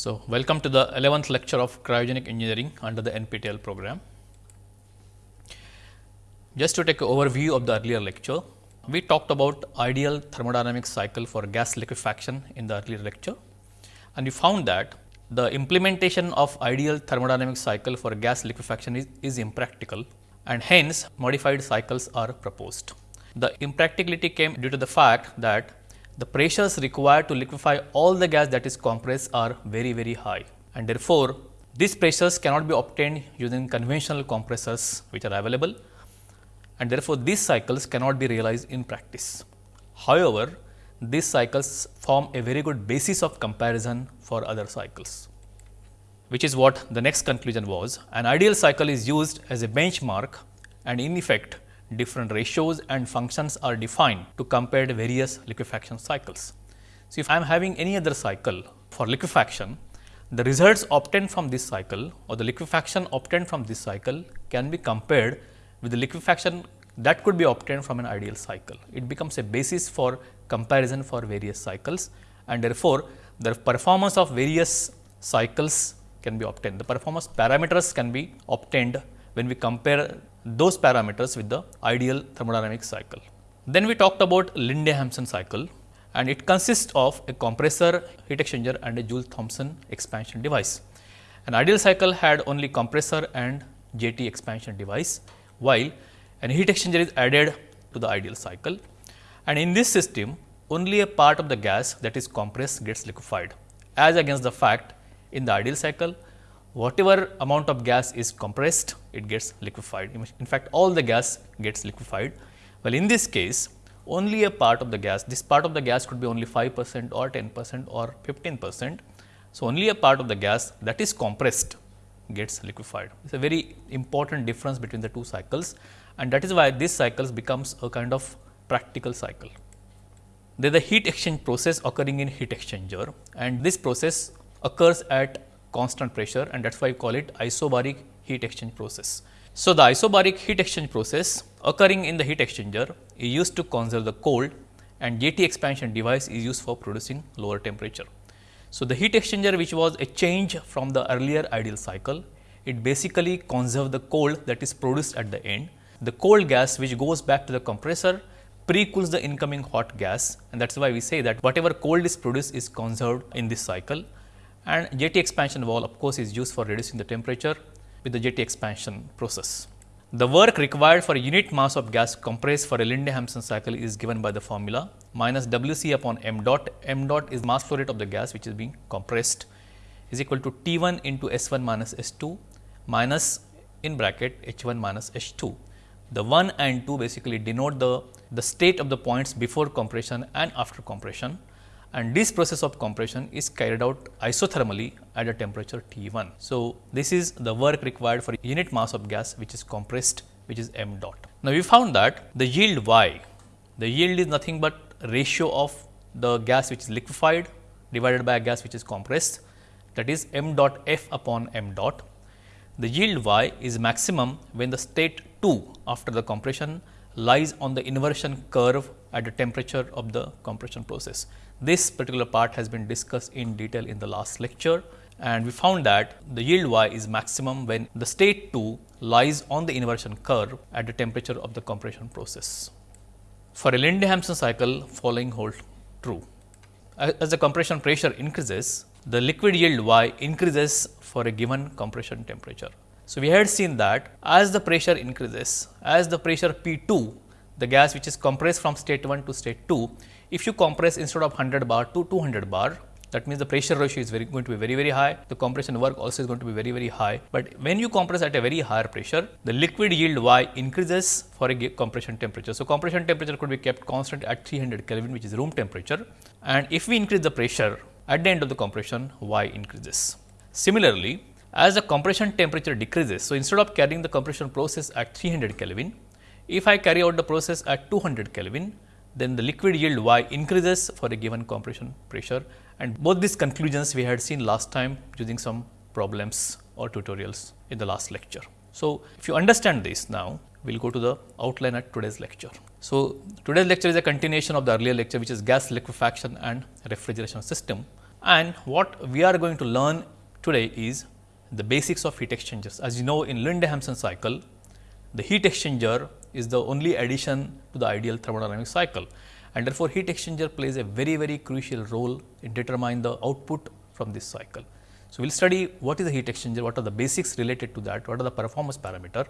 So, welcome to the 11th lecture of cryogenic engineering under the NPTEL program. Just to take an overview of the earlier lecture, we talked about ideal thermodynamic cycle for gas liquefaction in the earlier lecture and we found that the implementation of ideal thermodynamic cycle for gas liquefaction is, is impractical and hence modified cycles are proposed. The impracticality came due to the fact that the pressures required to liquefy all the gas that is compressed are very very high and therefore, these pressures cannot be obtained using conventional compressors which are available and therefore, these cycles cannot be realized in practice. However, these cycles form a very good basis of comparison for other cycles, which is what the next conclusion was. An ideal cycle is used as a benchmark and in effect different ratios and functions are defined to compare the various liquefaction cycles. So, if I am having any other cycle for liquefaction, the results obtained from this cycle or the liquefaction obtained from this cycle can be compared with the liquefaction that could be obtained from an ideal cycle. It becomes a basis for comparison for various cycles and therefore, the performance of various cycles can be obtained. The performance parameters can be obtained when we compare those parameters with the ideal thermodynamic cycle. Then we talked about Linde-Hampson cycle and it consists of a compressor, heat exchanger and a Joule-Thomson expansion device. An ideal cycle had only compressor and JT expansion device, while an heat exchanger is added to the ideal cycle and in this system only a part of the gas that is compressed gets liquefied as against the fact in the ideal cycle whatever amount of gas is compressed it gets liquefied. In fact, all the gas gets liquefied. Well, in this case only a part of the gas, this part of the gas could be only 5 percent or 10 percent or 15 percent. So, only a part of the gas that is compressed gets liquefied. It is a very important difference between the two cycles and that is why this cycles becomes a kind of practical cycle. There is a heat exchange process occurring in heat exchanger and this process occurs at constant pressure and that is why we call it isobaric heat exchange process. So, the isobaric heat exchange process occurring in the heat exchanger is used to conserve the cold and JT expansion device is used for producing lower temperature. So, the heat exchanger which was a change from the earlier ideal cycle, it basically conserve the cold that is produced at the end. The cold gas which goes back to the compressor pre-cools the incoming hot gas and that is why we say that whatever cold is produced is conserved in this cycle and JT expansion valve of course is used for reducing the temperature with the JT expansion process. The work required for unit mass of gas compressed for a Linde-Hampson cycle is given by the formula minus WC upon m dot. m dot is mass flow rate of the gas which is being compressed is equal to T 1 into S 1 minus S 2 minus in bracket H 1 minus H 2. The 1 and 2 basically denote the, the state of the points before compression and after compression and this process of compression is carried out isothermally at a temperature T 1. So, this is the work required for unit mass of gas which is compressed which is m dot. Now, we found that the yield y, the yield is nothing but ratio of the gas which is liquefied divided by a gas which is compressed that is m dot f upon m dot. The yield y is maximum when the state 2 after the compression lies on the inversion curve at the temperature of the compression process. This particular part has been discussed in detail in the last lecture and we found that the yield y is maximum when the state 2 lies on the inversion curve at the temperature of the compression process. For a Linde-Hampson cycle following hold true. As the compression pressure increases, the liquid yield y increases for a given compression temperature. So, we had seen that as the pressure increases, as the pressure P 2, the gas which is compressed from state 1 to state 2, if you compress instead of 100 bar to 200 bar, that means the pressure ratio is very going to be very very high, the compression work also is going to be very very high. But when you compress at a very higher pressure, the liquid yield Y increases for a compression temperature. So, compression temperature could be kept constant at 300 Kelvin which is room temperature and if we increase the pressure at the end of the compression Y increases. Similarly, as the compression temperature decreases, so instead of carrying the compression process at 300 Kelvin, if I carry out the process at 200 Kelvin, then the liquid yield y increases for a given compression pressure and both these conclusions we had seen last time using some problems or tutorials in the last lecture. So, if you understand this now, we will go to the outline at today's lecture. So, today's lecture is a continuation of the earlier lecture which is gas liquefaction and refrigeration system And what we are going to learn today is the basics of heat exchangers. As you know in Linde-Hampson cycle, the heat exchanger is the only addition to the ideal thermodynamic cycle and therefore, heat exchanger plays a very very crucial role in determining the output from this cycle. So, we will study what is the heat exchanger, what are the basics related to that, what are the performance parameter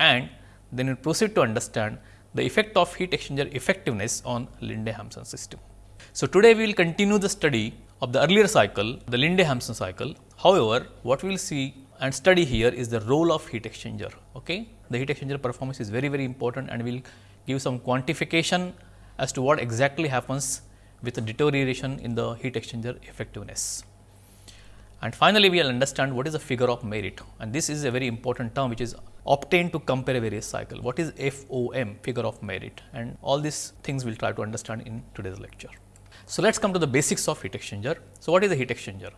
and then we proceed to understand the effect of heat exchanger effectiveness on Linde-Hampson system. So, today we will continue the study of the earlier cycle, the Linde-Hampson cycle. However, what we will see and study here is the role of heat exchanger. Okay? The heat exchanger performance is very, very important and we will give some quantification as to what exactly happens with the deterioration in the heat exchanger effectiveness. And finally, we will understand what is the figure of merit and this is a very important term which is obtained to compare various cycle. What is FOM figure of merit and all these things we will try to understand in today's lecture. So, let us come to the basics of heat exchanger. So, what is a heat exchanger?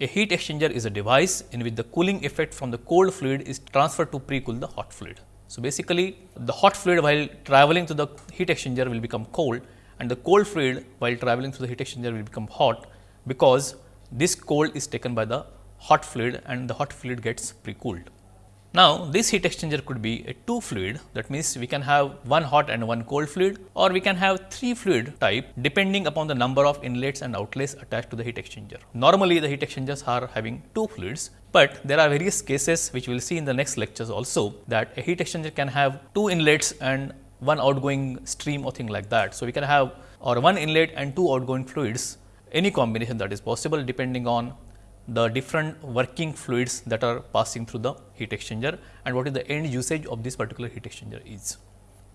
A heat exchanger is a device in which the cooling effect from the cold fluid is transferred to pre-cool the hot fluid. So, basically the hot fluid while traveling through the heat exchanger will become cold and the cold fluid while traveling through the heat exchanger will become hot because this cold is taken by the hot fluid and the hot fluid gets pre-cooled. Now, this heat exchanger could be a two fluid that means we can have one hot and one cold fluid or we can have three fluid type depending upon the number of inlets and outlets attached to the heat exchanger. Normally, the heat exchangers are having two fluids, but there are various cases which we will see in the next lectures also that a heat exchanger can have two inlets and one outgoing stream or thing like that. So, we can have or one inlet and two outgoing fluids any combination that is possible depending on the different working fluids that are passing through the heat exchanger and what is the end usage of this particular heat exchanger is.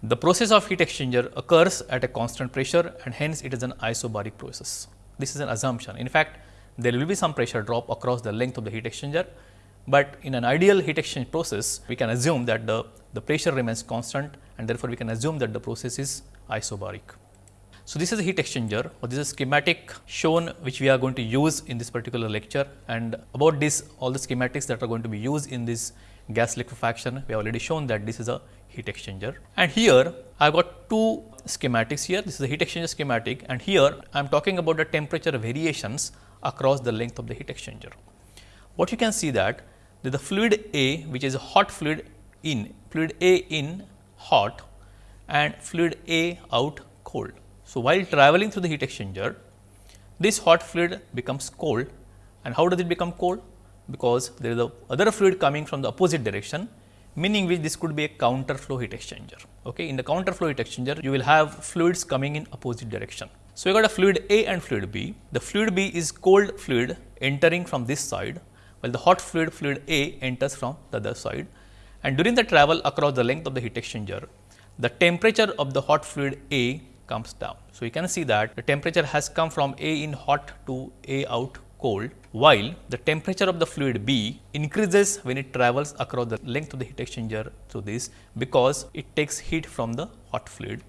The process of heat exchanger occurs at a constant pressure and hence it is an isobaric process. This is an assumption. In fact, there will be some pressure drop across the length of the heat exchanger, but in an ideal heat exchange process, we can assume that the, the pressure remains constant and therefore, we can assume that the process is isobaric. So, this is a heat exchanger or this is a schematic shown which we are going to use in this particular lecture and about this all the schematics that are going to be used in this gas liquefaction we have already shown that this is a heat exchanger and here I have got two schematics here this is a heat exchanger schematic and here I am talking about the temperature variations across the length of the heat exchanger. What you can see that the fluid A which is a hot fluid in fluid A in hot and fluid A out cold. So, while traveling through the heat exchanger, this hot fluid becomes cold and how does it become cold? Because there is a other fluid coming from the opposite direction, meaning which this could be a counter flow heat exchanger. Okay. In the counter flow heat exchanger, you will have fluids coming in opposite direction. So, you got a fluid A and fluid B. The fluid B is cold fluid entering from this side, while the hot fluid fluid A enters from the other side. And during the travel across the length of the heat exchanger, the temperature of the hot fluid A comes down. So, you can see that the temperature has come from A in hot to A out cold, while the temperature of the fluid B increases when it travels across the length of the heat exchanger through this, because it takes heat from the hot fluid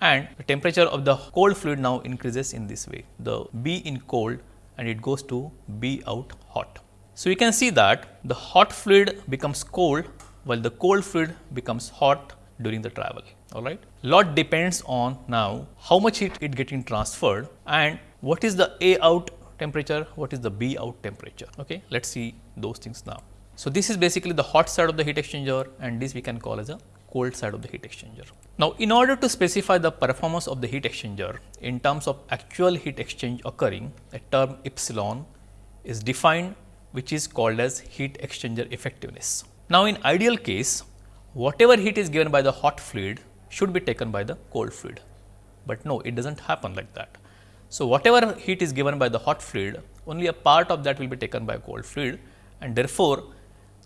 and the temperature of the cold fluid now increases in this way, the B in cold and it goes to B out hot. So, you can see that the hot fluid becomes cold while the cold fluid becomes hot during the travel all right. Lot depends on now how much heat it getting transferred and what is the A out temperature, what is the B out temperature. Okay. Let us see those things now. So, this is basically the hot side of the heat exchanger and this we can call as a cold side of the heat exchanger. Now, in order to specify the performance of the heat exchanger in terms of actual heat exchange occurring, a term epsilon is defined which is called as heat exchanger effectiveness. Now, in ideal case, whatever heat is given by the hot fluid should be taken by the cold fluid, but no it does not happen like that. So, whatever heat is given by the hot fluid only a part of that will be taken by cold fluid and therefore,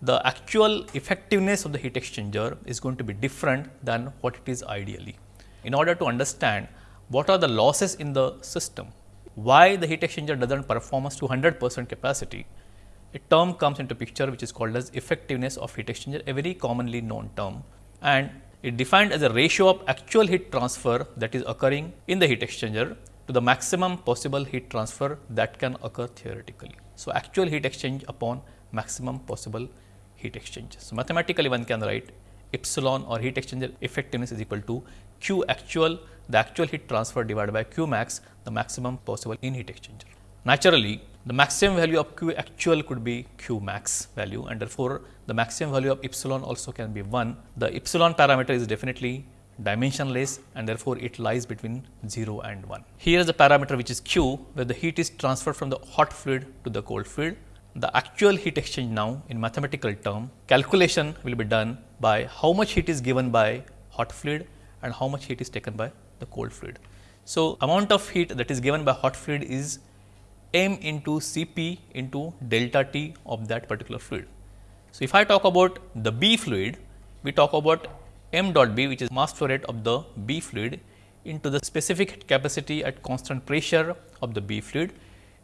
the actual effectiveness of the heat exchanger is going to be different than what it is ideally. In order to understand what are the losses in the system, why the heat exchanger does not perform to 100 percent capacity, a term comes into picture which is called as effectiveness of heat exchanger, a very commonly known term and it defined as a ratio of actual heat transfer that is occurring in the heat exchanger to the maximum possible heat transfer that can occur theoretically. So, actual heat exchange upon maximum possible heat exchange. So, mathematically one can write epsilon or heat exchanger effectiveness is equal to Q actual the actual heat transfer divided by Q max the maximum possible in heat exchanger. Naturally, the maximum value of Q actual could be Q max value and therefore, the maximum value of epsilon also can be 1. The epsilon parameter is definitely dimensionless and therefore, it lies between 0 and 1. Here is the parameter which is Q where the heat is transferred from the hot fluid to the cold fluid. The actual heat exchange now in mathematical term calculation will be done by how much heat is given by hot fluid and how much heat is taken by the cold fluid. So, amount of heat that is given by hot fluid is m into Cp into delta T of that particular fluid. So, if I talk about the B fluid, we talk about m dot b which is mass flow rate of the B fluid into the specific capacity at constant pressure of the B fluid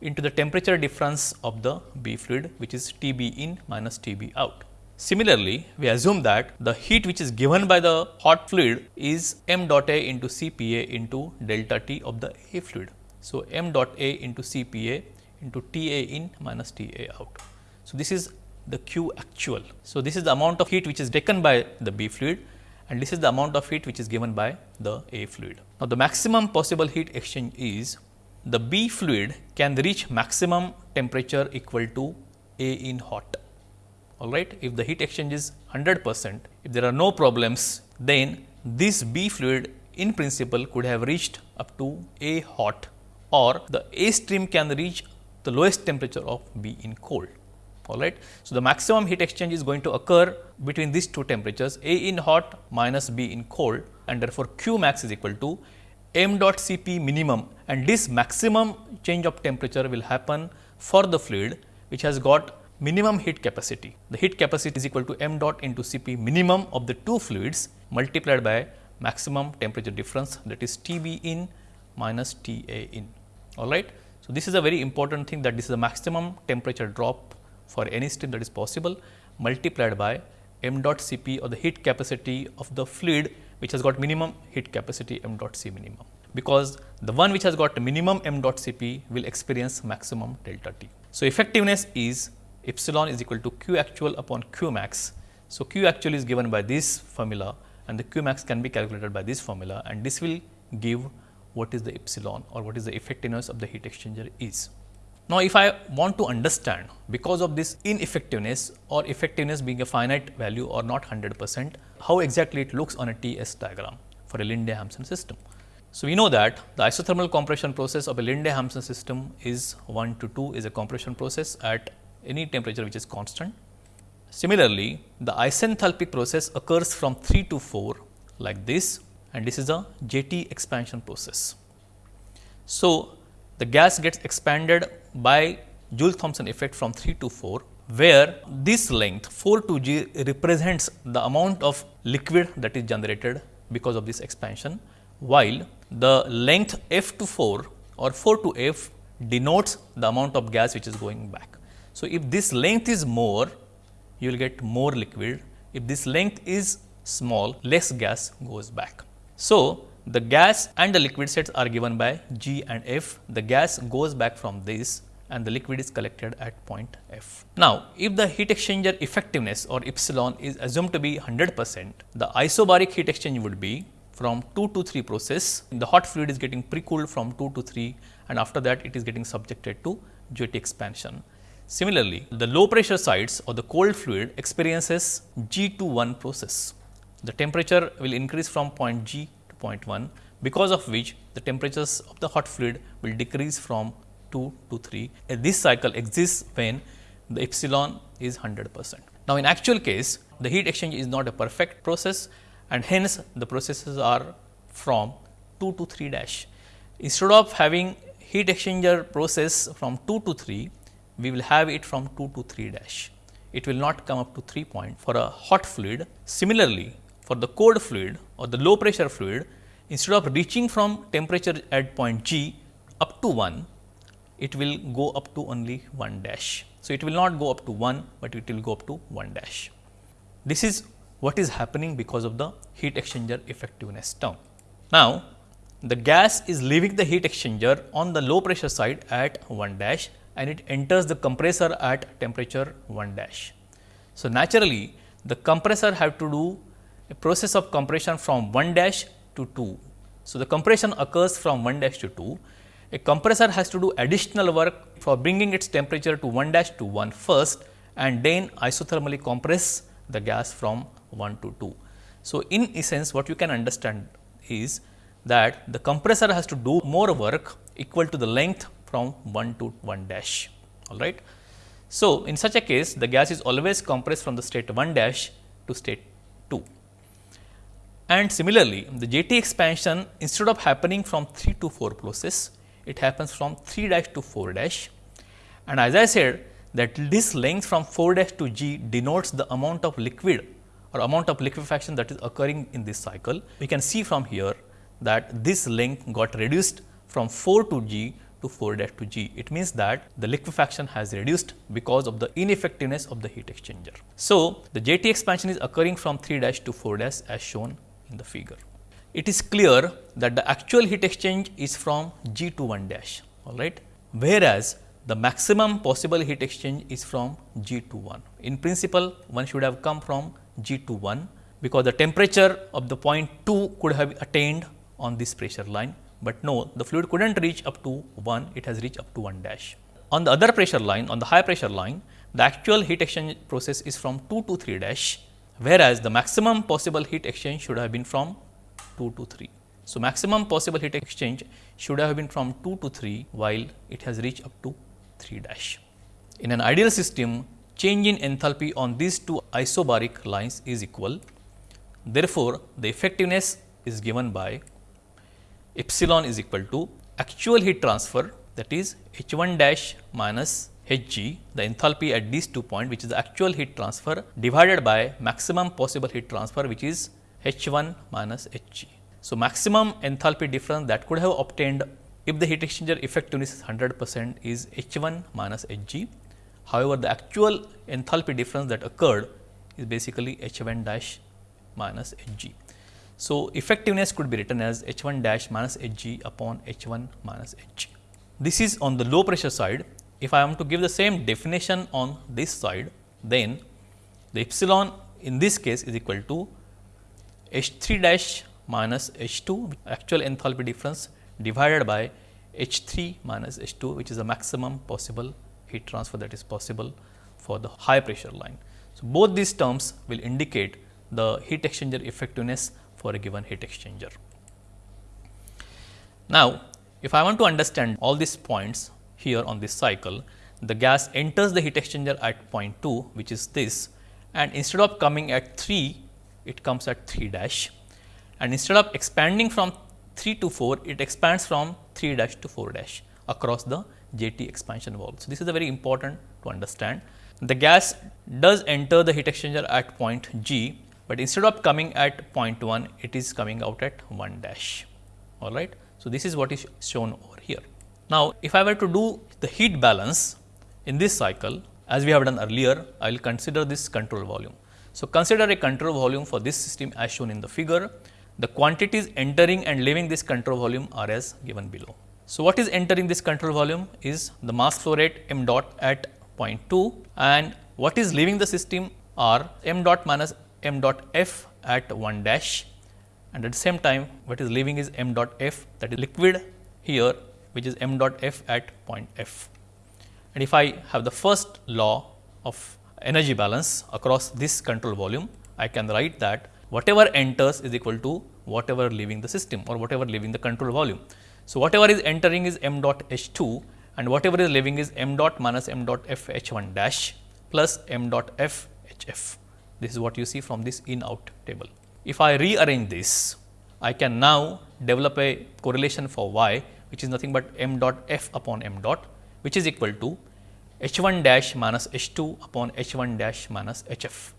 into the temperature difference of the B fluid which is T b in minus T b out. Similarly, we assume that the heat which is given by the hot fluid is m dot A into C p a into delta T of the A fluid. So, m dot A into C p a into T a in minus T a out. So, this is the Q actual. So, this is the amount of heat which is taken by the B fluid and this is the amount of heat which is given by the A fluid. Now, the maximum possible heat exchange is the B fluid can reach maximum temperature equal to A in hot. All right. If the heat exchange is 100 percent, if there are no problems, then this B fluid in principle could have reached up to A hot or the A stream can reach the lowest temperature of B in cold all right. So, the maximum heat exchange is going to occur between these two temperatures A in hot minus B in cold and therefore, Q max is equal to m dot C p minimum and this maximum change of temperature will happen for the fluid which has got minimum heat capacity. The heat capacity is equal to m dot into C p minimum of the two fluids multiplied by maximum temperature difference that is T b in minus T a in all right. So, this is a very important thing that this is the maximum temperature drop for any stream that is possible multiplied by m dot C p or the heat capacity of the fluid which has got minimum heat capacity m dot C minimum. Because the one which has got minimum m dot C p will experience maximum delta T. So, effectiveness is epsilon is equal to q actual upon q max. So, q actual is given by this formula and the q max can be calculated by this formula and this will give what is the epsilon or what is the effectiveness of the heat exchanger is. Now, if I want to understand because of this ineffectiveness or effectiveness being a finite value or not 100 percent, how exactly it looks on a TS diagram for a Linde-Hampson system. So, we know that the isothermal compression process of a Linde-Hampson system is 1 to 2 is a compression process at any temperature which is constant. Similarly, the isenthalpic process occurs from 3 to 4 like this and this is a JT expansion process. So, the gas gets expanded by Joule Thomson effect from 3 to 4, where this length 4 to G represents the amount of liquid that is generated because of this expansion, while the length F to 4 or 4 to F denotes the amount of gas which is going back. So, if this length is more, you will get more liquid. If this length is small, less gas goes back. So, the gas and the liquid sets are given by G and F. The gas goes back from this and the liquid is collected at point F. Now, if the heat exchanger effectiveness or epsilon is assumed to be 100 percent, the isobaric heat exchange would be from 2 to 3 process. The hot fluid is getting pre-cooled from 2 to 3 and after that it is getting subjected to JT expansion. Similarly, the low pressure sides or the cold fluid experiences G to 1 process. The temperature will increase from point G 0.1 because of which the temperatures of the hot fluid will decrease from 2 to 3. And this cycle exists when the epsilon is 100 percent. Now, in actual case the heat exchange is not a perfect process and hence the processes are from 2 to 3 dash. Instead of having heat exchanger process from 2 to 3, we will have it from 2 to 3 dash. It will not come up to 3 point for a hot fluid. Similarly, for the cold fluid or the low pressure fluid, instead of reaching from temperature at point G up to 1, it will go up to only 1 dash. So, it will not go up to 1, but it will go up to 1 dash. This is what is happening because of the heat exchanger effectiveness term. Now, the gas is leaving the heat exchanger on the low pressure side at 1 dash and it enters the compressor at temperature 1 dash. So, naturally the compressor have to do a process of compression from 1 dash to 2. So, the compression occurs from 1 dash to 2 a compressor has to do additional work for bringing its temperature to 1 dash to 1 first and then isothermally compress the gas from 1 to 2. So, in essence what you can understand is that the compressor has to do more work equal to the length from 1 to 1 dash all right. So, in such a case the gas is always compressed from the state 1 dash to state 2. And similarly, the JT expansion instead of happening from 3 to 4 process, it happens from 3 dash to 4 dash. And as I said that this length from 4 dash to G denotes the amount of liquid or amount of liquefaction that is occurring in this cycle. We can see from here that this length got reduced from 4 to G to 4 dash to G. It means that the liquefaction has reduced because of the ineffectiveness of the heat exchanger. So, the JT expansion is occurring from 3 dash to 4 dash as shown in the figure. It is clear that the actual heat exchange is from G to 1 dash all right, whereas the maximum possible heat exchange is from G to 1. In principle, one should have come from G to 1 because the temperature of the point 2 could have attained on this pressure line, but no the fluid could not reach up to 1, it has reached up to 1 dash. On the other pressure line, on the high pressure line, the actual heat exchange process is from 2 to 3 dash, whereas the maximum possible heat exchange should have been from 2 to 3. So, maximum possible heat exchange should have been from 2 to 3, while it has reached up to 3 dash. In an ideal system, change in enthalpy on these two isobaric lines is equal. Therefore, the effectiveness is given by epsilon is equal to actual heat transfer that is H 1 dash minus H g the enthalpy at these two points which is the actual heat transfer divided by maximum possible heat transfer which is H 1 minus H g. So, maximum enthalpy difference that could have obtained if the heat exchanger effectiveness is 100 percent is H 1 minus H g. However, the actual enthalpy difference that occurred is basically H 1 dash minus H g. So, effectiveness could be written as H 1 dash minus H g upon H 1 minus H g. This is on the low pressure side. If I am to give the same definition on this side, then the epsilon in this case is equal to H 3 dash minus H 2 actual enthalpy difference divided by H 3 minus H 2 which is the maximum possible heat transfer that is possible for the high pressure line. So, both these terms will indicate the heat exchanger effectiveness for a given heat exchanger. Now, if I want to understand all these points here on this cycle, the gas enters the heat exchanger at point 2 which is this and instead of coming at 3, it comes at 3 dash and instead of expanding from 3 to 4, it expands from 3 dash to 4 dash across the JT expansion valve. So, this is a very important to understand. The gas does enter the heat exchanger at point G, but instead of coming at point 1, it is coming out at 1 dash. All right. So, this is what is shown. Now, if I were to do the heat balance in this cycle, as we have done earlier, I will consider this control volume. So, consider a control volume for this system as shown in the figure. The quantities entering and leaving this control volume are as given below. So, what is entering this control volume is the mass flow rate m dot at 0.2 and what is leaving the system are m dot minus m dot f at 1 dash and at the same time what is leaving is m dot f that is liquid here which is m dot f at point f. And if I have the first law of energy balance across this control volume, I can write that whatever enters is equal to whatever leaving the system or whatever leaving the control volume. So, whatever is entering is m dot h 2 and whatever is leaving is m dot minus m dot f h 1 dash plus m dot f h f. This is what you see from this in out table. If I rearrange this, I can now develop a correlation for y which is nothing but m dot f upon m dot which is equal to h 1 dash minus h 2 upon h 1 dash minus h f.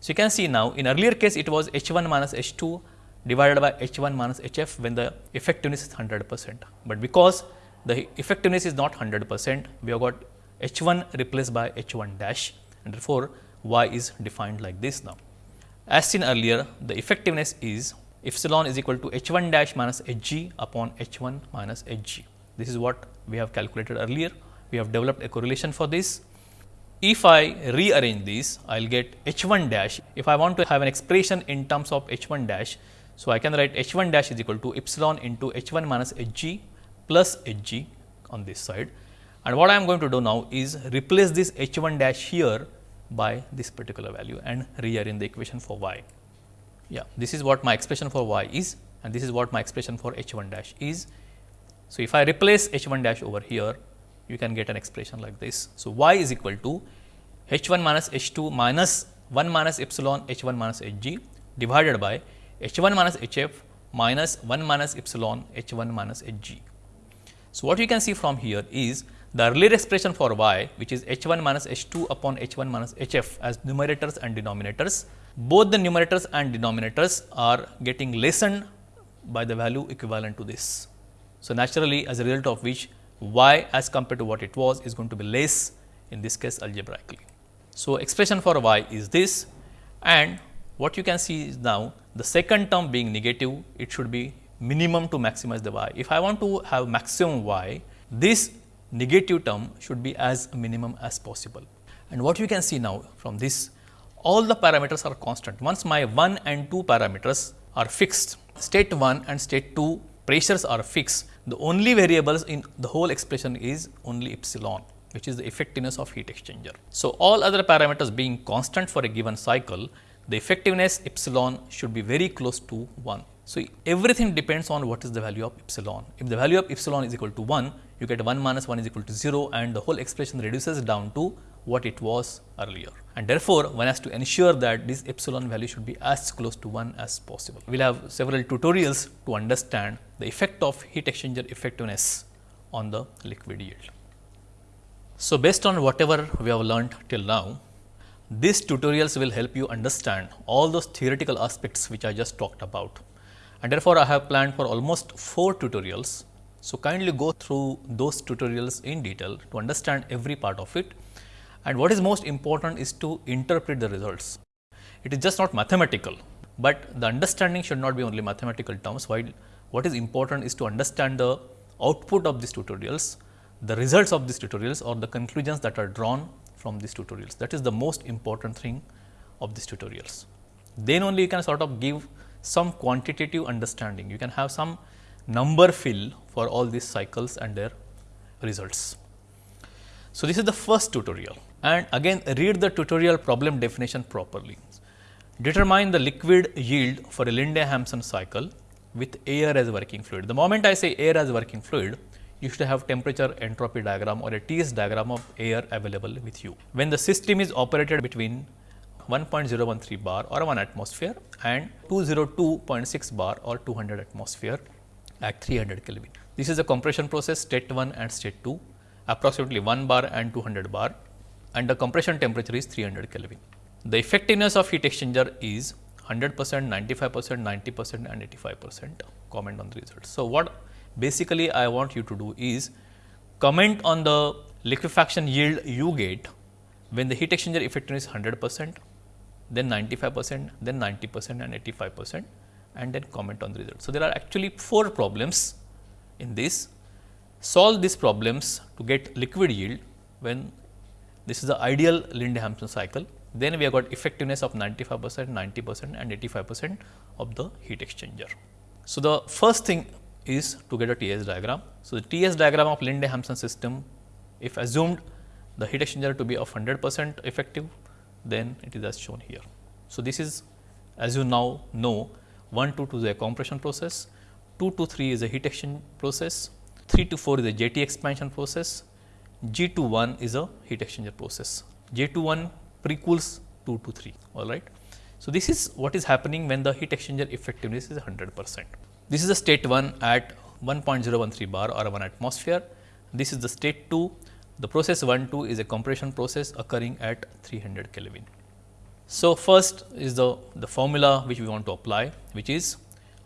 So, you can see now in earlier case it was h 1 minus h 2 divided by H 1 minus H f when the effectiveness is 100 percent. But because the effectiveness is not 100 percent, we have got H 1 replaced by H 1 dash and therefore, y is defined like this now. As seen earlier, the effectiveness is epsilon is equal to H 1 dash minus H g upon H 1 minus H g. This is what we have calculated earlier. We have developed a correlation for this. If I rearrange this, I will get H 1 dash. If I want to have an expression in terms of H 1 dash, so, I can write h 1 dash is equal to epsilon into h 1 minus h g plus Hg on this side. And what I am going to do now is replace this H1 dash here by this particular value and rearrange the equation for y. Yeah, this is what my expression for y is and this is what my expression for H1 dash is. So, if I replace H1 dash over here, you can get an expression like this. So, y is equal to H1 minus H2 minus 1 minus epsilon H1 minus Hg divided by H1 minus Hf minus 1 minus epsilon H1 minus Hg. So, what you can see from here is the earlier expression for y which is h 1 minus h 2 upon h 1 minus h f as numerators and denominators, both the numerators and denominators are getting lessened by the value equivalent to this. So, naturally as a result of which y as compared to what it was is going to be less in this case algebraically. So, expression for y is this and what you can see is now the second term being negative it should be minimum to maximize the y. If I want to have maximum y this negative term should be as minimum as possible. And what you can see now from this, all the parameters are constant. Once my 1 and 2 parameters are fixed, state 1 and state 2 pressures are fixed, the only variables in the whole expression is only epsilon which is the effectiveness of heat exchanger. So, all other parameters being constant for a given cycle, the effectiveness epsilon should be very close to 1. So, everything depends on what is the value of epsilon. If the value of epsilon is equal to 1, you get 1 minus 1 is equal to 0 and the whole expression reduces down to what it was earlier. And therefore, one has to ensure that this epsilon value should be as close to 1 as possible. We will have several tutorials to understand the effect of heat exchanger effectiveness on the liquid yield. So, based on whatever we have learned till now, these tutorials will help you understand all those theoretical aspects which I just talked about and therefore, I have planned for almost 4 tutorials. So, kindly go through those tutorials in detail to understand every part of it and what is most important is to interpret the results. It is just not mathematical, but the understanding should not be only mathematical terms while what is important is to understand the output of these tutorials, the results of these tutorials or the conclusions that are drawn from these tutorials. That is the most important thing of these tutorials. Then only you can sort of give some quantitative understanding. You can have some number fill for all these cycles and their results. So, this is the first tutorial and again read the tutorial problem definition properly. Determine the liquid yield for a Linde-Hampson cycle with air as working fluid. The moment I say air as working fluid, you should have temperature entropy diagram or a TS diagram of air available with you. When the system is operated between 1.013 bar or 1 atmosphere and 202.6 bar or 200 atmosphere at 300 Kelvin. This is a compression process state 1 and state 2 approximately 1 bar and 200 bar and the compression temperature is 300 Kelvin. The effectiveness of heat exchanger is 100 percent, 95 percent, 90 percent and 85 percent comment on the results. So, what basically I want you to do is comment on the liquefaction yield you get when the heat exchanger effectiveness is 100 percent then 95 percent, then 90 percent and 85 percent and then comment on the result. So, there are actually 4 problems in this. Solve these problems to get liquid yield when this is the ideal Linde-Hampson cycle. Then we have got effectiveness of 95 percent, 90 percent and 85 percent of the heat exchanger. So, the first thing is to get a TS diagram. So, the TS diagram of Linde-Hampson system if assumed the heat exchanger to be of 100 percent effective then it is as shown here. So, this is as you now know 1 to 2 is a compression process, 2 to 3 is a heat exchange process, 3 to 4 is a JT expansion process, G to 1 is a heat exchanger process. J to 1 precools 2 to 3 all right. So, this is what is happening when the heat exchanger effectiveness is 100 percent. This is the state 1 at 1.013 bar or 1 atmosphere. This is the state 2 the process 1 2 is a compression process occurring at 300 Kelvin. So, first is the, the formula which we want to apply which is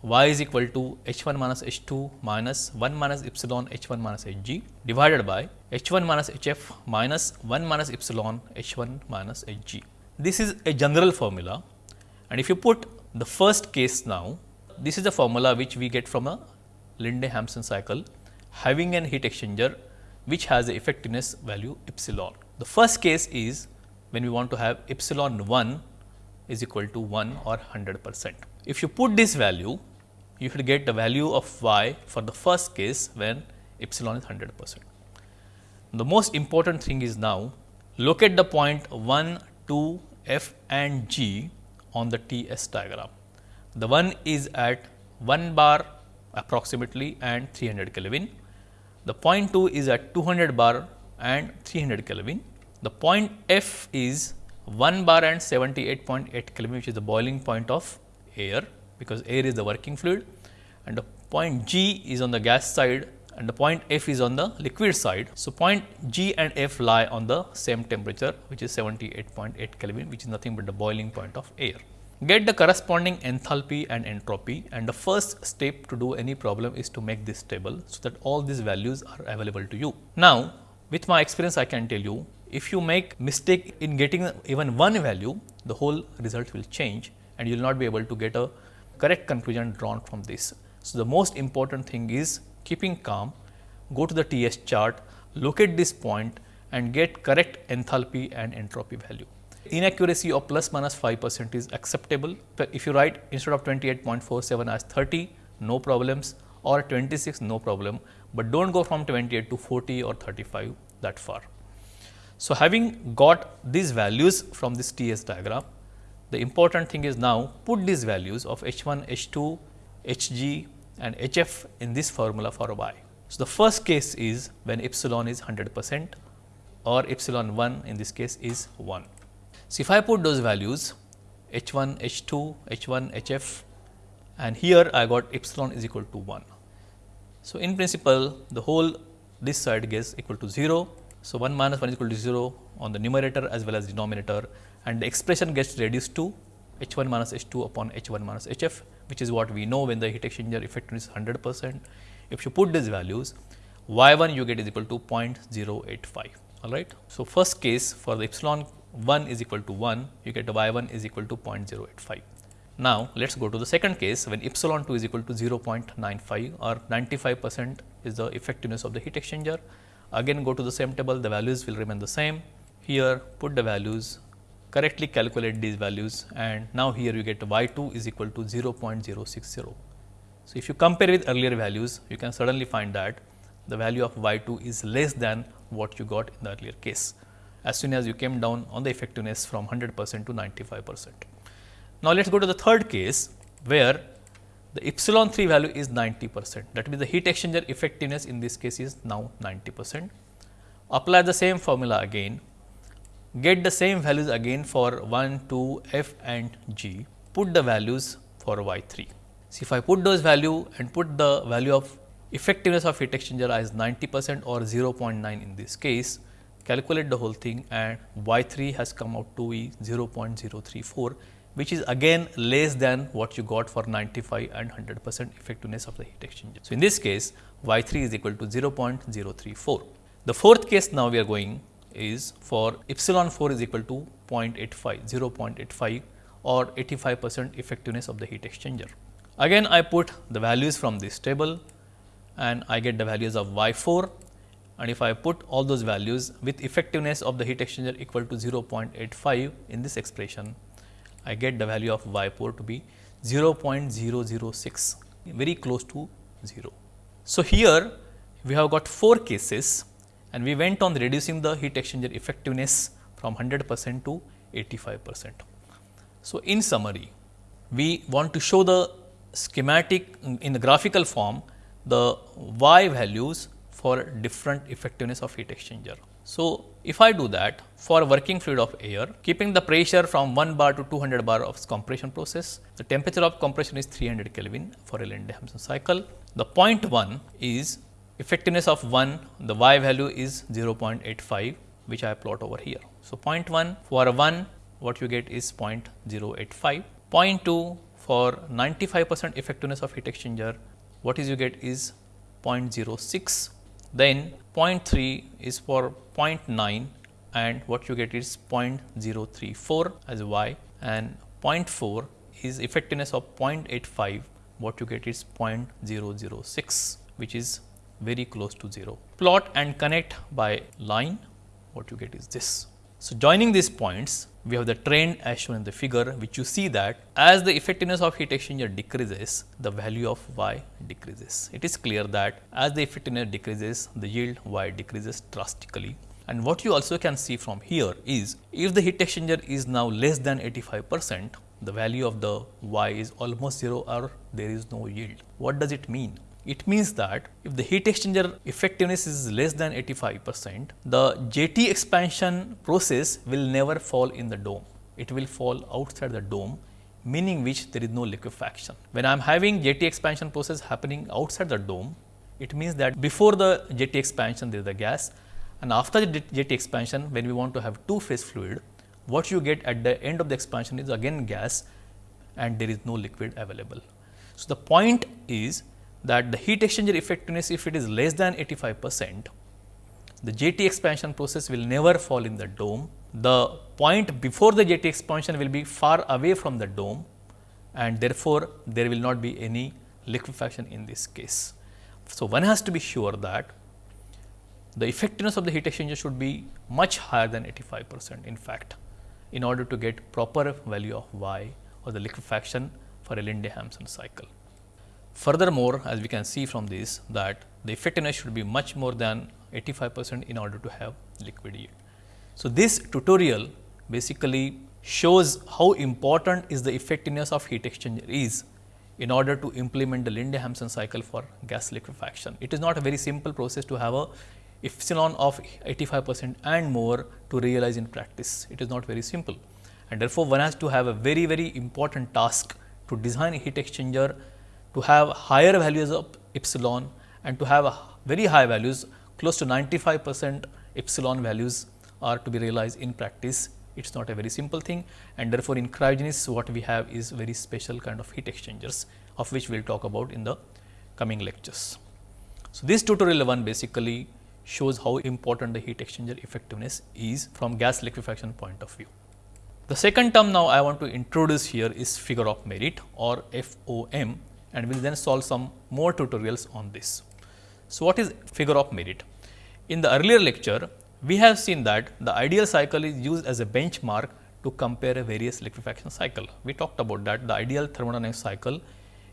y is equal to h 1 minus h 2 minus 1 minus epsilon h 1 minus h g divided by h 1 minus h f minus 1 minus epsilon h 1 minus h g. This is a general formula and if you put the first case now, this is the formula which we get from a Linde-Hampson cycle having an heat exchanger which has the effectiveness value epsilon. The first case is when we want to have epsilon 1 is equal to 1 or 100 percent. If you put this value, you should get the value of y for the first case when epsilon is 100 percent. The most important thing is now locate the point 1, 2, F and G on the TS diagram. The one is at 1 bar approximately and 300 Kelvin. The point 2 is at 200 bar and 300 Kelvin. The point F is 1 bar and 78.8 Kelvin which is the boiling point of air because air is the working fluid and the point G is on the gas side and the point F is on the liquid side. So, point G and F lie on the same temperature which is 78.8 Kelvin which is nothing but the boiling point of air. Get the corresponding enthalpy and entropy and the first step to do any problem is to make this table, so that all these values are available to you. Now, with my experience I can tell you if you make mistake in getting even one value the whole result will change and you will not be able to get a correct conclusion drawn from this. So, the most important thing is keeping calm, go to the TS chart, locate this point and get correct enthalpy and entropy value. Inaccuracy of plus minus 5 percent is acceptable. If you write instead of 28.47 as 30, no problems or 26, no problem, but do not go from 28 to 40 or 35 that far. So, having got these values from this TS diagram, the important thing is now put these values of H 1, H 2, H g and H f in this formula for y. So, the first case is when epsilon is 100 percent or epsilon 1 in this case is 1. So, if I put those values H 1, H 2, H 1, H f and here I got epsilon is equal to 1. So, in principle the whole this side gets equal to 0. So, 1 minus 1 is equal to 0 on the numerator as well as denominator and the expression gets reduced to H 1 minus H 2 upon H 1 minus H f which is what we know when the heat exchanger effectiveness is 100 percent. If you put these values y 1 you get is equal to 0.085 all right. So, first case for the epsilon 1 is equal to 1 you get y 1 is equal to 0.085. Now, let us go to the second case when epsilon 2 is equal to 0.95 or 95 percent is the effectiveness of the heat exchanger. Again go to the same table the values will remain the same. Here put the values correctly calculate these values and now here you get y 2 is equal to 0.060. So, if you compare with earlier values you can suddenly find that the value of y 2 is less than what you got in the earlier case as soon as you came down on the effectiveness from 100 percent to 95 percent. Now, let us go to the third case where the epsilon 3 value is 90 percent that means the heat exchanger effectiveness in this case is now 90 percent. Apply the same formula again get the same values again for 1, 2, f and g, put the values for y 3. See if I put those value and put the value of effectiveness of heat exchanger as 90 percent or 0.9 in this case, calculate the whole thing and y 3 has come out to be 0.034 which is again less than what you got for 95 and 100 percent effectiveness of the heat exchanger. So, in this case y 3 is equal to 0.034. The fourth case now we are going is for epsilon 4 is equal to 0.85, 0.85 or 85 percent effectiveness of the heat exchanger. Again I put the values from this table and I get the values of y 4 and if I put all those values with effectiveness of the heat exchanger equal to 0.85 in this expression, I get the value of y 4 to be 0.006 very close to 0. So, here we have got 4 cases and we went on reducing the heat exchanger effectiveness from 100 percent to 85 percent. So, in summary, we want to show the schematic in the graphical form the y values for different effectiveness of heat exchanger. So, if I do that for working fluid of air, keeping the pressure from 1 bar to 200 bar of compression process, the temperature of compression is 300 Kelvin for a Linde-Hampson cycle. The point 1 is effectiveness of 1 the y value is 0.85 which I plot over here. So, 0.1 for 1 what you get is 0.085, 0.2 for 95 percent effectiveness of heat exchanger what is you get is 0.06, then 0.3 is for 0.9 and what you get is 0.034 as y. And 0.4 is effectiveness of 0.85 what you get is 0.006 which is very close to 0. Plot and connect by line, what you get is this. So, joining these points, we have the trend as shown in the figure which you see that as the effectiveness of heat exchanger decreases, the value of y decreases. It is clear that as the effectiveness decreases, the yield y decreases drastically. And what you also can see from here is if the heat exchanger is now less than 85 percent, the value of the y is almost 0 or there is no yield. What does it mean? It means that if the heat exchanger effectiveness is less than 85 percent, the JT expansion process will never fall in the dome. It will fall outside the dome meaning which there is no liquefaction. When I am having JT expansion process happening outside the dome, it means that before the JT expansion there is the gas and after the JT expansion when we want to have two phase fluid, what you get at the end of the expansion is again gas and there is no liquid available. So, the point is that the heat exchanger effectiveness if it is less than 85 percent, the JT expansion process will never fall in the dome. The point before the JT expansion will be far away from the dome and therefore, there will not be any liquefaction in this case. So, one has to be sure that the effectiveness of the heat exchanger should be much higher than 85 percent in fact, in order to get proper value of y or the liquefaction for a Linde-Hampson cycle. Furthermore, as we can see from this that the effectiveness should be much more than 85 percent in order to have liquid yield. So, this tutorial basically shows how important is the effectiveness of heat exchanger is in order to implement the Linde-Hampson cycle for gas liquefaction. It is not a very simple process to have a epsilon of 85 percent and more to realize in practice. It is not very simple and therefore, one has to have a very very important task to design a heat exchanger to have higher values of epsilon and to have very high values close to 95 percent epsilon values are to be realized in practice. It is not a very simple thing and therefore, in cryogenics what we have is very special kind of heat exchangers of which we will talk about in the coming lectures. So, this tutorial 1 basically shows how important the heat exchanger effectiveness is from gas liquefaction point of view. The second term now I want to introduce here is figure of merit or FOM and we will then solve some more tutorials on this. So, what is figure of merit? In the earlier lecture, we have seen that the ideal cycle is used as a benchmark to compare a various liquefaction cycle. We talked about that the ideal thermodynamic cycle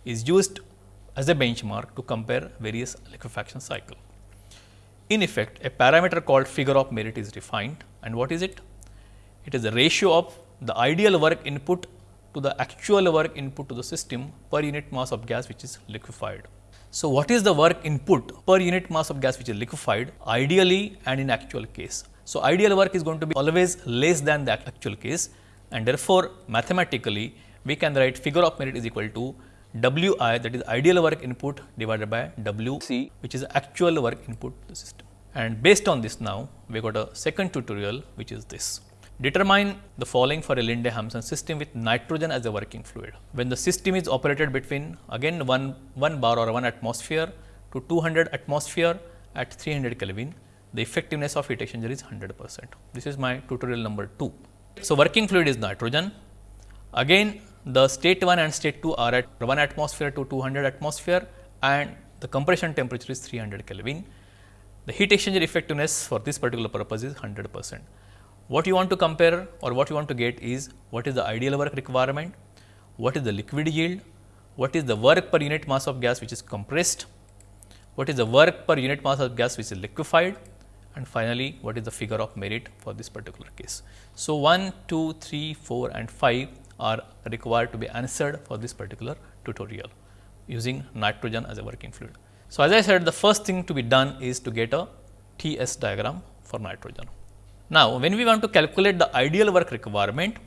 is used as a benchmark to compare various liquefaction cycle. In effect, a parameter called figure of merit is defined and what is it? It is the ratio of the ideal work input to the actual work input to the system per unit mass of gas which is liquefied. So, what is the work input per unit mass of gas which is liquefied ideally and in actual case. So, ideal work is going to be always less than the actual case and therefore, mathematically we can write figure of merit is equal to W i that is ideal work input divided by W c which is actual work input to the system. And based on this now we got a second tutorial which is this. Determine the following for a Linde-Hampson system with nitrogen as a working fluid. When the system is operated between again 1, 1 bar or 1 atmosphere to 200 atmosphere at 300 Kelvin, the effectiveness of heat exchanger is 100 percent. This is my tutorial number 2. So, working fluid is nitrogen. Again the state 1 and state 2 are at 1 atmosphere to 200 atmosphere and the compression temperature is 300 Kelvin. The heat exchanger effectiveness for this particular purpose is 100 percent. What you want to compare or what you want to get is what is the ideal work requirement, what is the liquid yield, what is the work per unit mass of gas which is compressed, what is the work per unit mass of gas which is liquefied and finally, what is the figure of merit for this particular case. So, 1, 2, 3, 4 and 5 are required to be answered for this particular tutorial using nitrogen as a working fluid. So, as I said the first thing to be done is to get a TS diagram for nitrogen. Now, when we want to calculate the ideal work requirement,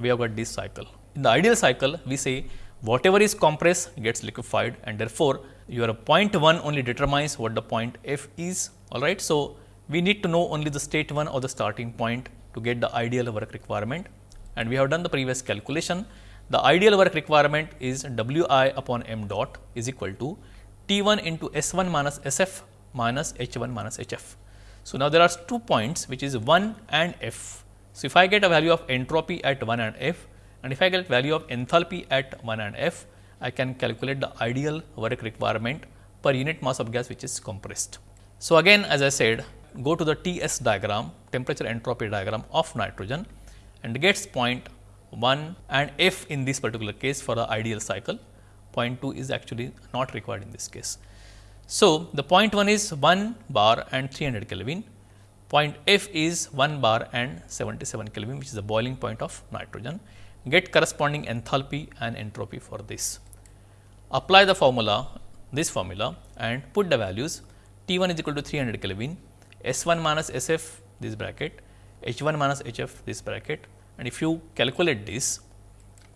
we have got this cycle. In the ideal cycle, we say whatever is compressed gets liquefied and therefore, your point 1 only determines what the point f is alright. So, we need to know only the state 1 or the starting point to get the ideal work requirement and we have done the previous calculation. The ideal work requirement is W i upon m dot is equal to T 1 into S 1 minus S f minus H 1 minus H f. So, now there are two points which is 1 and f. So, if I get a value of entropy at 1 and f and if I get value of enthalpy at 1 and f, I can calculate the ideal work requirement per unit mass of gas which is compressed. So, again as I said go to the T s diagram temperature entropy diagram of nitrogen and gets point 1 and f in this particular case for the ideal cycle, point 2 is actually not required in this case. So, the point 1 is 1 bar and 300 Kelvin, point f is 1 bar and 77 Kelvin which is the boiling point of nitrogen. Get corresponding enthalpy and entropy for this. Apply the formula, this formula and put the values T 1 is equal to 300 Kelvin, S 1 minus S f this bracket, H 1 minus H f this bracket and if you calculate this,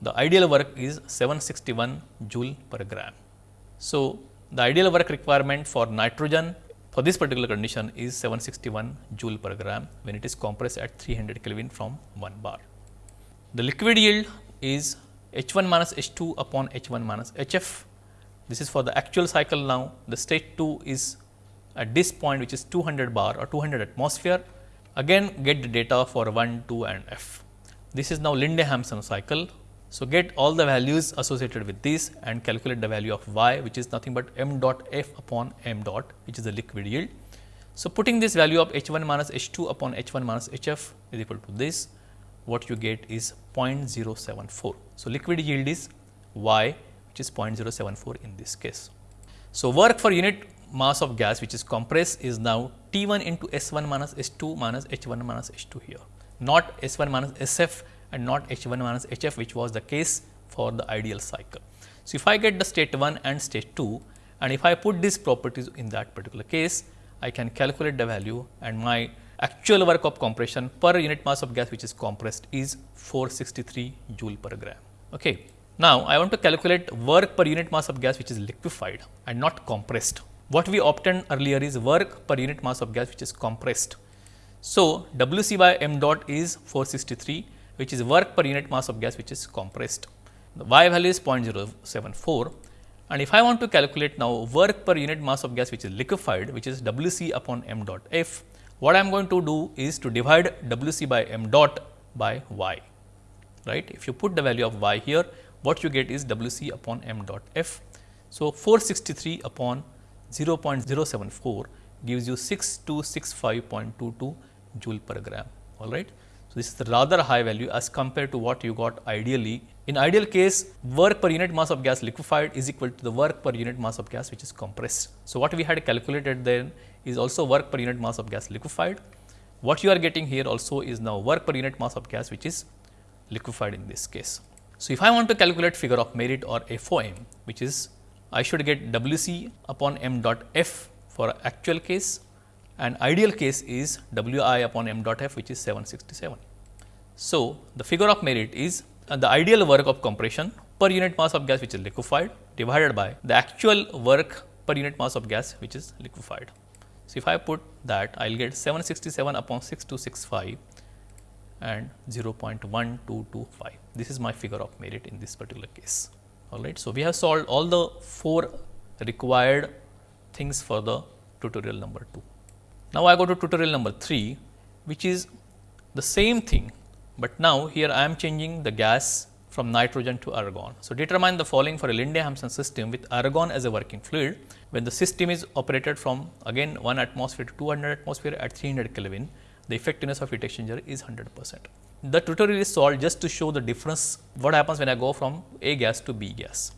the ideal work is 761 joule per gram. So, the ideal work requirement for nitrogen for this particular condition is 761 joule per gram when it is compressed at 300 Kelvin from 1 bar. The liquid yield is H 1 minus H 2 upon H 1 minus H f. This is for the actual cycle now. The state 2 is at this point which is 200 bar or 200 atmosphere. Again get the data for 1, 2 and f. This is now Linde-Hampson cycle so, get all the values associated with this and calculate the value of y which is nothing but m dot f upon m dot which is the liquid yield. So, putting this value of h 1 minus h 2 upon h 1 minus h f is equal to this what you get is 0.074. So, liquid yield is y which is 0.074 in this case. So, work for unit mass of gas which is compressed is now T 1 into S 1 minus S 2 minus H 1 minus H 2 here not S 1 minus S f and not H 1 minus H f which was the case for the ideal cycle. So, if I get the state 1 and state 2 and if I put these properties in that particular case, I can calculate the value and my actual work of compression per unit mass of gas which is compressed is 463 joule per gram. Okay. Now, I want to calculate work per unit mass of gas which is liquefied and not compressed. What we obtained earlier is work per unit mass of gas which is compressed. So, W c by m dot is 463 which is work per unit mass of gas which is compressed. The y value is 0.074 and if I want to calculate now work per unit mass of gas which is liquefied which is W c upon m dot f, what I am going to do is to divide W c by m dot by y, right. If you put the value of y here, what you get is W c upon m dot f. So, 463 upon 0.074 gives you 6265.22 joule per gram, all right. So, this is the rather high value as compared to what you got ideally. In ideal case, work per unit mass of gas liquefied is equal to the work per unit mass of gas which is compressed. So, what we had calculated then is also work per unit mass of gas liquefied. What you are getting here also is now work per unit mass of gas which is liquefied in this case. So, if I want to calculate figure of merit or FOM which is I should get WC upon m dot f for actual case and ideal case is W i upon m dot f which is 767. So, the figure of merit is uh, the ideal work of compression per unit mass of gas which is liquefied divided by the actual work per unit mass of gas which is liquefied. So, if I put that I will get 767 upon 6265 and 0.1225. This is my figure of merit in this particular case. All right. So, we have solved all the four required things for the tutorial number 2. Now, I go to tutorial number 3 which is the same thing, but now here I am changing the gas from nitrogen to argon. So, determine the following for a Linde-Hampson system with argon as a working fluid when the system is operated from again 1 atmosphere to 200 atmosphere at 300 Kelvin the effectiveness of heat exchanger is 100 percent. The tutorial is solved just to show the difference what happens when I go from A gas to B gas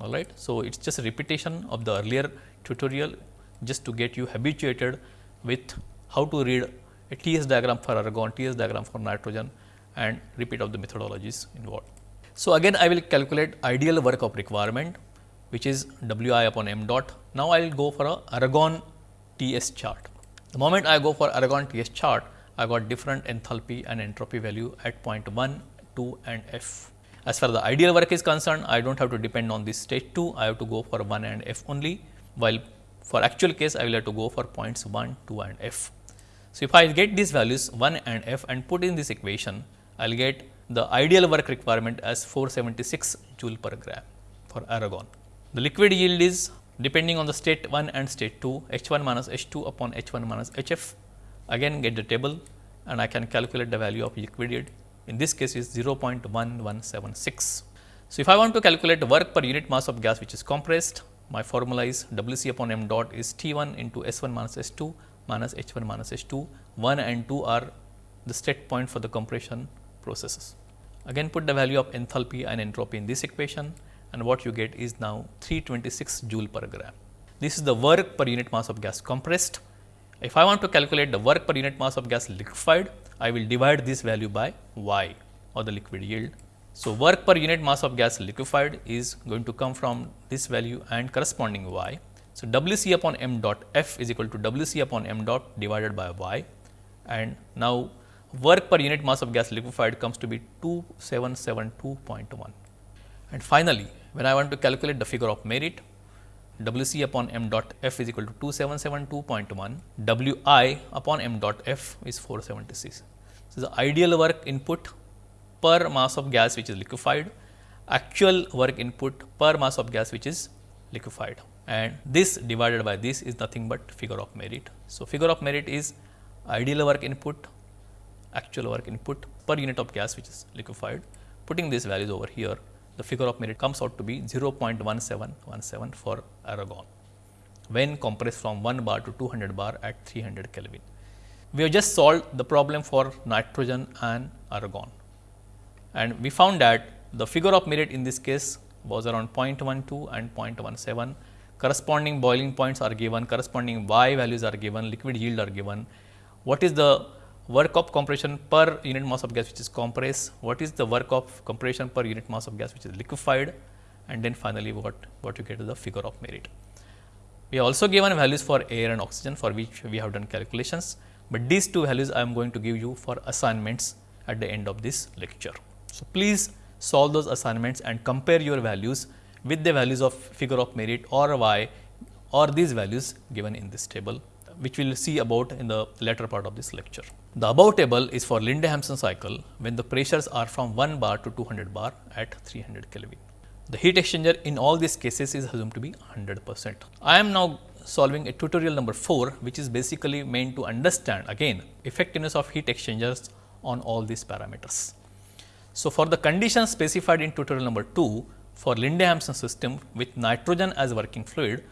alright. So, it is just a repetition of the earlier tutorial just to get you habituated with how to read a TS diagram for argon, TS diagram for nitrogen and repeat of the methodologies involved. So, again I will calculate ideal work of requirement which is W i upon m dot. Now, I will go for a argon TS chart. The moment I go for argon TS chart, I got different enthalpy and entropy value at point 1, 2 and f. As far as the ideal work is concerned, I do not have to depend on this state 2, I have to go for 1 and f only, while for actual case, I will have to go for points 1, 2 and f. So, if I get these values 1 and f and put in this equation, I will get the ideal work requirement as 476 joule per gram for argon. The liquid yield is depending on the state 1 and state 2 H 1 minus H 2 upon H 1 minus H f again get the table and I can calculate the value of liquid yield in this case is 0.1176. So, if I want to calculate the work per unit mass of gas which is compressed my formula is W c upon m dot is T 1 into S 1 minus S 2 minus H 1 minus H 2. 1 and 2 are the state point for the compression processes. Again put the value of enthalpy and entropy in this equation and what you get is now 326 joule per gram. This is the work per unit mass of gas compressed. If I want to calculate the work per unit mass of gas liquefied, I will divide this value by y or the liquid yield. So, work per unit mass of gas liquefied is going to come from this value and corresponding y. So, W c upon m dot f is equal to W c upon m dot divided by y and now work per unit mass of gas liquefied comes to be 2772.1. And finally, when I want to calculate the figure of merit, W c upon m dot f is equal to 2772.1, W i upon m dot f is 476. So, the ideal work input per mass of gas which is liquefied, actual work input per mass of gas which is liquefied and this divided by this is nothing but figure of merit. So, figure of merit is ideal work input, actual work input per unit of gas which is liquefied. Putting these values over here, the figure of merit comes out to be 0.1717 for argon when compressed from 1 bar to 200 bar at 300 Kelvin. We have just solved the problem for nitrogen and argon and we found that the figure of merit in this case was around 0.12 and 0.17 corresponding boiling points are given corresponding y values are given liquid yield are given. What is the work of compression per unit mass of gas which is compressed, what is the work of compression per unit mass of gas which is liquefied? And then finally, what, what you get is the figure of merit. We have also given values for air and oxygen for which we have done calculations, but these two values I am going to give you for assignments at the end of this lecture. So, please solve those assignments and compare your values with the values of figure of merit or y or these values given in this table which we will see about in the later part of this lecture. The above table is for Linde-Hampson cycle when the pressures are from 1 bar to 200 bar at 300 Kelvin. The heat exchanger in all these cases is assumed to be 100 percent. I am now solving a tutorial number 4 which is basically meant to understand again effectiveness of heat exchangers on all these parameters. So, for the conditions specified in tutorial number 2 for Linde-Hampson system with nitrogen as working fluid,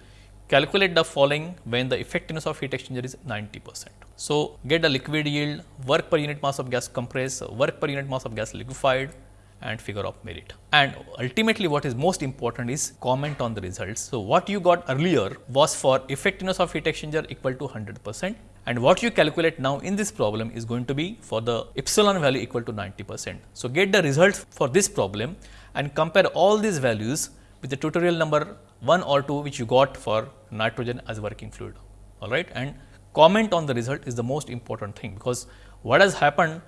calculate the following when the effectiveness of heat exchanger is 90 percent. So, get the liquid yield, work per unit mass of gas compressed, work per unit mass of gas liquefied and figure of merit. And ultimately what is most important is comment on the results. So, what you got earlier was for effectiveness of heat exchanger equal to 100 percent and what you calculate now in this problem is going to be for the epsilon value equal to 90 percent. So, get the results for this problem and compare all these values with the tutorial number 1 or 2 which you got for nitrogen as working fluid all right and comment on the result is the most important thing because what has happened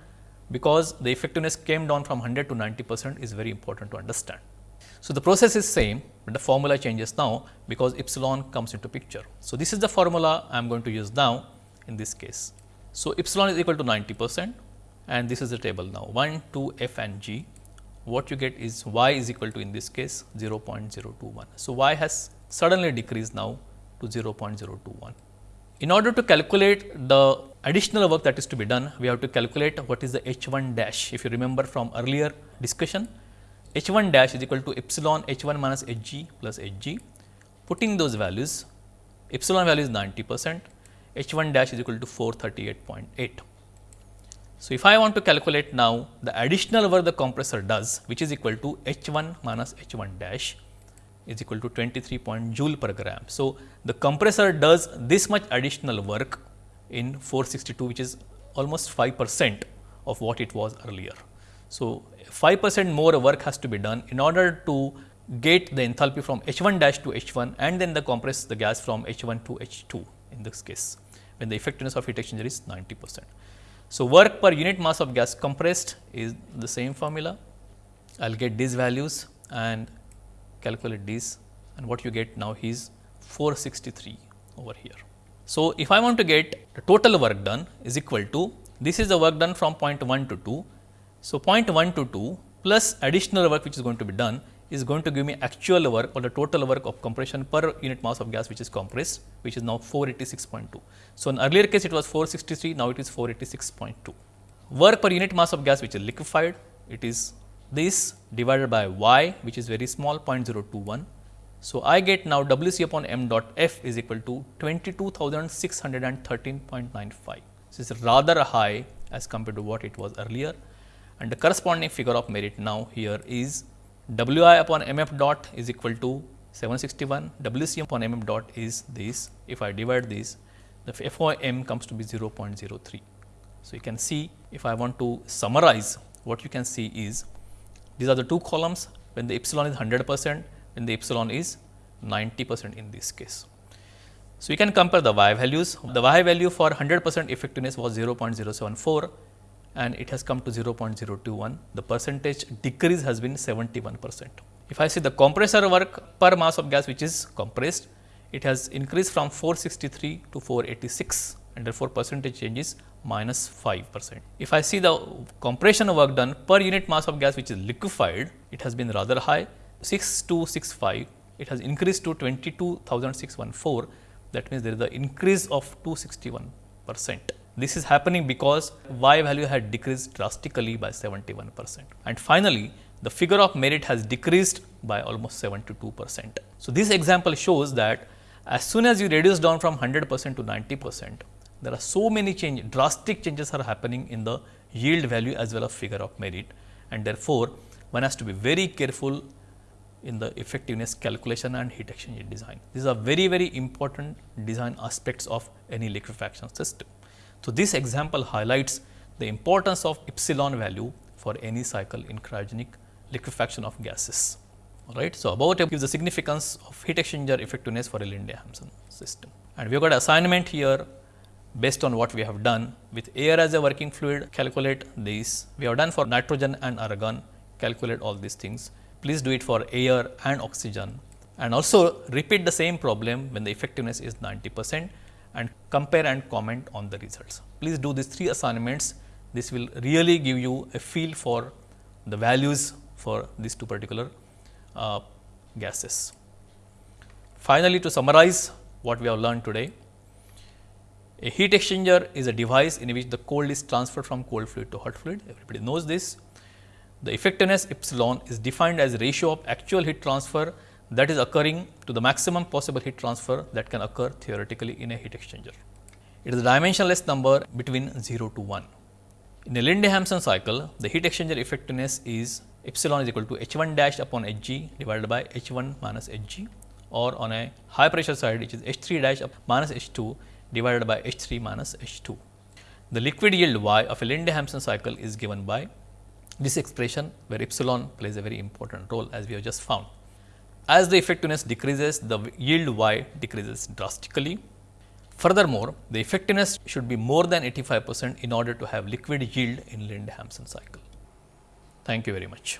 because the effectiveness came down from 100 to 90 percent is very important to understand. So, the process is same, but the formula changes now because epsilon comes into picture. So, this is the formula I am going to use now in this case. So, epsilon is equal to 90 percent and this is the table now 1, 2, f and g what you get is y is equal to in this case 0.021. So, y has suddenly decreased now to 0.021. In order to calculate the additional work that is to be done, we have to calculate what is the h 1 dash. If you remember from earlier discussion, h 1 dash is equal to epsilon h 1 minus h g plus h g. Putting those values, epsilon value is 90 percent, h 1 dash is equal to 438.8. So, if I want to calculate now the additional work the compressor does which is equal to H 1 minus H 1 dash is equal to 23 point joule per gram. So, the compressor does this much additional work in 462 which is almost 5 percent of what it was earlier. So, 5 percent more work has to be done in order to get the enthalpy from H 1 dash to H 1 and then the compress the gas from H 1 to H 2 in this case when the effectiveness of heat exchanger is 90 percent. So, work per unit mass of gas compressed is the same formula. I will get these values and calculate these and what you get now is 463 over here. So, if I want to get the total work done is equal to this is the work done from point 1 to 2. So, point 1 to 2 plus additional work which is going to be done is going to give me actual work or the total work of compression per unit mass of gas which is compressed which is now 486.2. So, in earlier case it was 463 now it is 486.2. Work per unit mass of gas which is liquefied it is this divided by y which is very small 0.021. So, I get now W c upon m dot f is equal to 22,613.95. This is rather high as compared to what it was earlier and the corresponding figure of merit now here is Wi upon mf dot is equal to 761, Wc upon mf dot is this. If I divide this, the FOM comes to be 0.03. So, you can see if I want to summarize what you can see is these are the two columns when the epsilon is 100 percent, when the epsilon is 90 percent in this case. So, you can compare the y values. The y value for 100 percent effectiveness was 0.074 and it has come to 0.021. The percentage decrease has been 71 percent. If I see the compressor work per mass of gas which is compressed, it has increased from 463 to 486 and therefore, percentage change is minus 5 percent. If I see the compression work done per unit mass of gas which is liquefied, it has been rather high 6265, it has increased to 22,614 that means there is the increase of 261 percent. This is happening because y value had decreased drastically by 71 percent. And finally, the figure of merit has decreased by almost 72 percent. So, this example shows that as soon as you reduce down from 100 percent to 90 percent, there are so many change, drastic changes are happening in the yield value as well as figure of merit and therefore, one has to be very careful in the effectiveness calculation and heat exchanger design. These are very very important design aspects of any liquefaction system. So, this example highlights the importance of epsilon value for any cycle in cryogenic liquefaction of gases. All right. So, about gives the significance of heat exchanger effectiveness for a Linde Hampson system. And we have got assignment here based on what we have done with air as a working fluid calculate these. We have done for nitrogen and argon calculate all these things. Please do it for air and oxygen and also repeat the same problem when the effectiveness is 90 percent and compare and comment on the results. Please do these three assignments. This will really give you a feel for the values for these two particular uh, gases. Finally, to summarize what we have learned today, a heat exchanger is a device in which the cold is transferred from cold fluid to hot fluid. Everybody knows this. The effectiveness epsilon is defined as ratio of actual heat transfer that is occurring to the maximum possible heat transfer that can occur theoretically in a heat exchanger. It is a dimensionless number between 0 to 1. In a Linde-Hampson cycle, the heat exchanger effectiveness is epsilon is equal to h 1 dash upon h g divided by h 1 minus h g or on a high pressure side which is h 3 dash minus h 2 divided by H 3 minus H 2. The liquid yield Y of a Linde-Hampson cycle is given by this expression where epsilon plays a very important role as we have just found. As the effectiveness decreases, the yield Y decreases drastically. Furthermore, the effectiveness should be more than 85 percent in order to have liquid yield in Linde-Hampson cycle. Thank you very much.